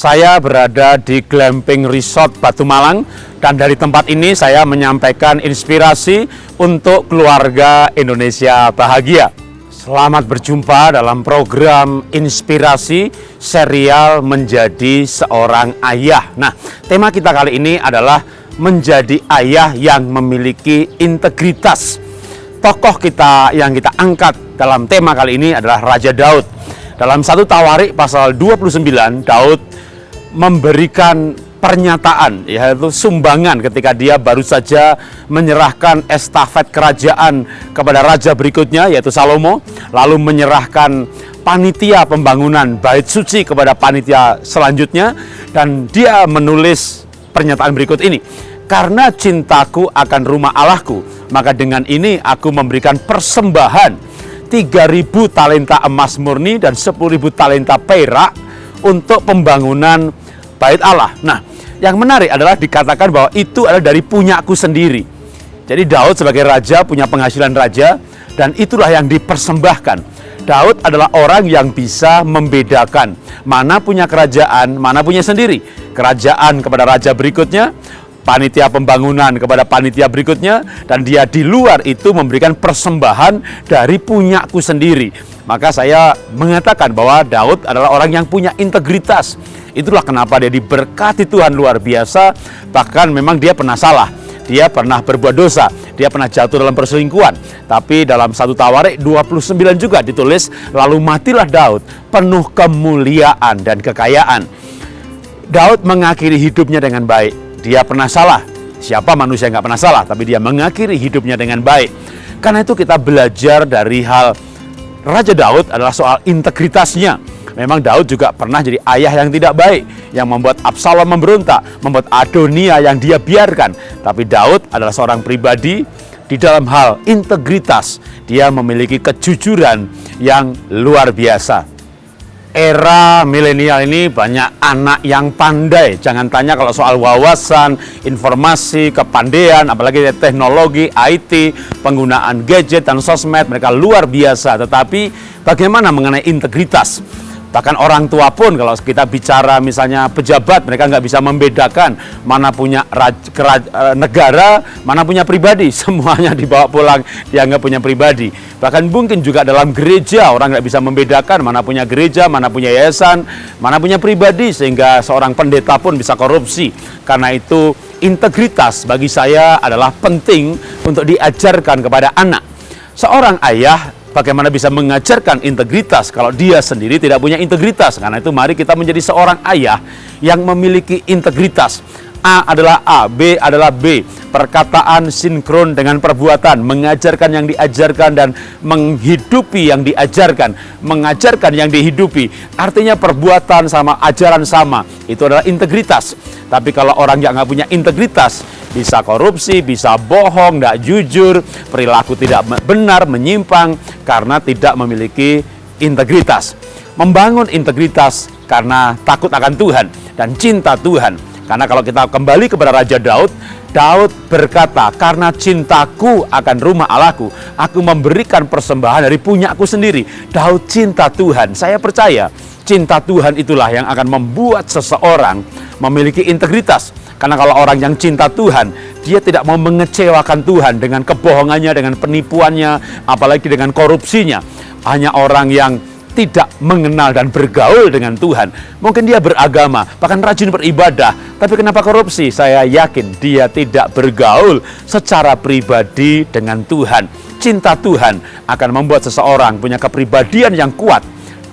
Saya berada di Glamping Resort Batu Malang dan dari tempat ini saya menyampaikan inspirasi untuk keluarga Indonesia bahagia. Selamat berjumpa dalam program inspirasi serial menjadi seorang ayah. Nah, tema kita kali ini adalah menjadi ayah yang memiliki integritas. Tokoh kita yang kita angkat dalam tema kali ini adalah Raja Daud. Dalam satu Tawarik pasal 29, Daud memberikan pernyataan yaitu sumbangan ketika dia baru saja menyerahkan estafet kerajaan kepada raja berikutnya yaitu Salomo lalu menyerahkan panitia pembangunan bait suci kepada panitia selanjutnya dan dia menulis pernyataan berikut ini karena cintaku akan rumah Allahku maka dengan ini aku memberikan persembahan 3000 talenta emas murni dan 10.000 talenta perak untuk pembangunan bait Allah. Nah, yang menarik adalah dikatakan bahwa itu adalah dari punyaku sendiri. Jadi Daud sebagai raja punya penghasilan raja dan itulah yang dipersembahkan. Daud adalah orang yang bisa membedakan mana punya kerajaan, mana punya sendiri. Kerajaan kepada raja berikutnya, panitia pembangunan kepada panitia berikutnya dan dia di luar itu memberikan persembahan dari punyaku sendiri. Maka saya mengatakan bahwa Daud adalah orang yang punya integritas. Itulah kenapa dia diberkati Tuhan luar biasa. Bahkan memang dia pernah salah. Dia pernah berbuat dosa, dia pernah jatuh dalam perselingkuhan. Tapi dalam satu Tawarik 29 juga ditulis, lalu matilah Daud penuh kemuliaan dan kekayaan. Daud mengakhiri hidupnya dengan baik. Dia pernah salah. Siapa manusia yang nggak pernah salah, tapi dia mengakhiri hidupnya dengan baik. Karena itu kita belajar dari hal Raja Daud adalah soal integritasnya. Memang Daud juga pernah jadi ayah yang tidak baik, yang membuat Absalom memberontak, membuat Adonia yang dia biarkan. Tapi Daud adalah seorang pribadi di dalam hal integritas. Dia memiliki kejujuran yang luar biasa. Era milenial ini banyak anak yang pandai. Jangan tanya kalau soal wawasan, informasi, kepandaian, apalagi teknologi, IT, penggunaan gadget dan sosmed, mereka luar biasa. Tetapi bagaimana mengenai integritas? Bahkan orang tua pun kalau kita bicara misalnya pejabat mereka nggak bisa membedakan mana punya eh, negara, mana punya pribadi. Semuanya dibawa pulang dianggap punya pribadi. Bahkan mungkin juga dalam gereja orang nggak bisa membedakan mana punya gereja, mana punya yayasan, mana punya pribadi sehingga seorang pendeta pun bisa korupsi. Karena itu integritas bagi saya adalah penting untuk diajarkan kepada anak. Seorang ayah Bagaimana bisa mengajarkan integritas kalau dia sendiri tidak punya integritas? Karena itu mari kita menjadi seorang ayah yang memiliki integritas. A adalah A, B adalah B. Perkataan sinkron dengan perbuatan, mengajarkan yang diajarkan dan menghidupi yang diajarkan, mengajarkan yang dihidupi. Artinya perbuatan sama, ajaran sama. Itu adalah integritas. Tapi kalau orang yang nggak punya integritas, bisa korupsi, bisa bohong, tidak jujur, perilaku tidak benar, menyimpang karena tidak memiliki integritas. Membangun integritas karena takut akan Tuhan dan cinta Tuhan karena kalau kita kembali kepada Raja Daud, Daud berkata, karena cintaku akan rumah Allahku, aku memberikan persembahan dari punyaku sendiri. Daud cinta Tuhan. Saya percaya cinta Tuhan itulah yang akan membuat seseorang memiliki integritas. Karena kalau orang yang cinta Tuhan, dia tidak mau mengecewakan Tuhan dengan kebohongannya, dengan penipuannya, apalagi dengan korupsinya. Hanya orang yang tidak mengenal dan bergaul dengan Tuhan. Mungkin dia beragama, bahkan rajin beribadah, tapi kenapa korupsi? Saya yakin dia tidak bergaul secara pribadi dengan Tuhan. Cinta Tuhan akan membuat seseorang punya kepribadian yang kuat.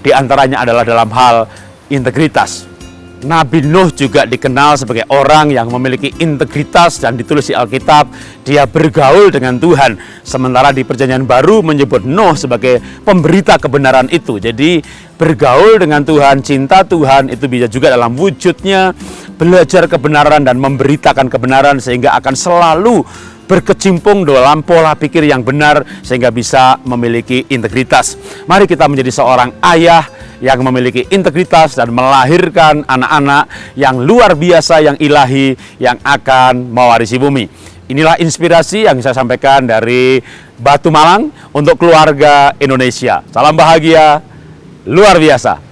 Di antaranya adalah dalam hal integritas. Nabi Nuh juga dikenal sebagai orang yang memiliki integritas dan ditulis di Alkitab dia bergaul dengan Tuhan sementara di perjanjian baru menyebut Nuh sebagai pemberita kebenaran itu jadi bergaul dengan Tuhan cinta Tuhan itu bisa juga dalam wujudnya belajar kebenaran dan memberitakan kebenaran sehingga akan selalu berkecimpung dalam pola pikir yang benar sehingga bisa memiliki integritas. Mari kita menjadi seorang ayah yang memiliki integritas dan melahirkan anak-anak yang luar biasa, yang ilahi, yang akan mewarisi bumi. Inilah inspirasi yang saya sampaikan dari Batu Malang untuk keluarga Indonesia. Salam bahagia, luar biasa.